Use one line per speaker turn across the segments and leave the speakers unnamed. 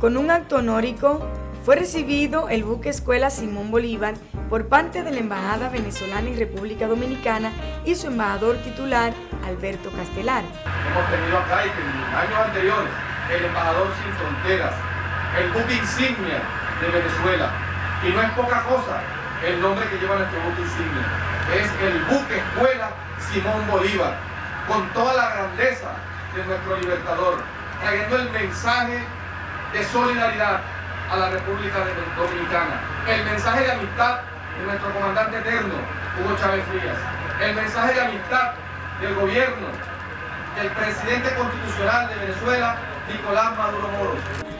Con un acto honórico, fue recibido el buque escuela Simón Bolívar por parte de la Embajada Venezolana en República Dominicana y su embajador titular, Alberto Castelar.
Hemos tenido acá y en años anteriores el embajador sin fronteras, el buque insignia de Venezuela. Y no es poca cosa el nombre que lleva nuestro buque insignia. Es el buque escuela Simón Bolívar, con toda la grandeza de nuestro libertador, trayendo el mensaje de solidaridad a la República Dominicana, el mensaje de amistad de nuestro comandante eterno, Hugo Chávez Frías, el mensaje de amistad del gobierno del presidente constitucional de Venezuela, Nicolás Maduro Moro.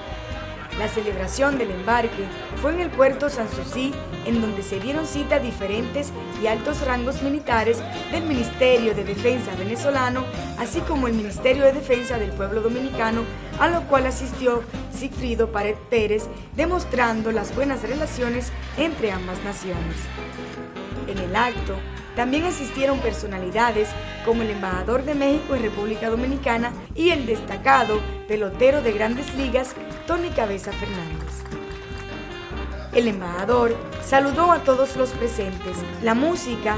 La celebración del embarque fue en el puerto Sanssouci, en donde se dieron cita diferentes y altos rangos militares del Ministerio de Defensa venezolano, así como el Ministerio de Defensa del Pueblo Dominicano, a lo cual asistió Sigfrido Pared Pérez, demostrando las buenas relaciones entre ambas naciones. En el acto, también asistieron personalidades como el embajador de México en República Dominicana y el destacado pelotero de grandes ligas, Tony Cabeza Fernández. El embajador saludó a todos los presentes. La música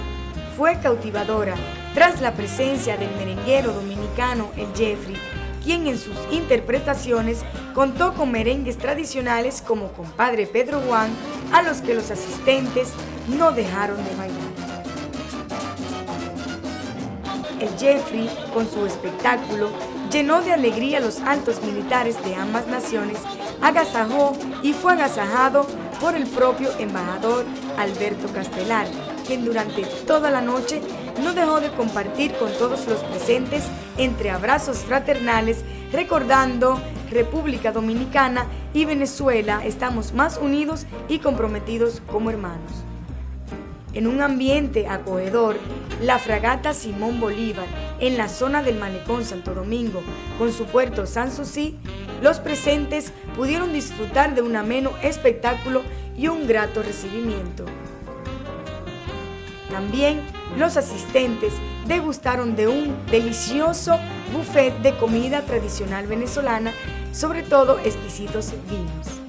fue cautivadora tras la presencia del merenguero dominicano El Jeffrey, quien en sus interpretaciones contó con merengues tradicionales como Compadre Pedro Juan, a los que los asistentes no dejaron de bailar. El Jeffrey, con su espectáculo, llenó de alegría a los altos militares de ambas naciones, agasajó y fue agasajado por el propio embajador Alberto Castelar, quien durante toda la noche no dejó de compartir con todos los presentes entre abrazos fraternales, recordando República Dominicana y Venezuela estamos más unidos y comprometidos como hermanos. En un ambiente acogedor, la fragata Simón Bolívar, en la zona del Malecón Santo Domingo, con su puerto Sanssouci, los presentes pudieron disfrutar de un ameno espectáculo y un grato recibimiento. También los asistentes degustaron de un delicioso buffet de comida tradicional venezolana, sobre todo exquisitos vinos.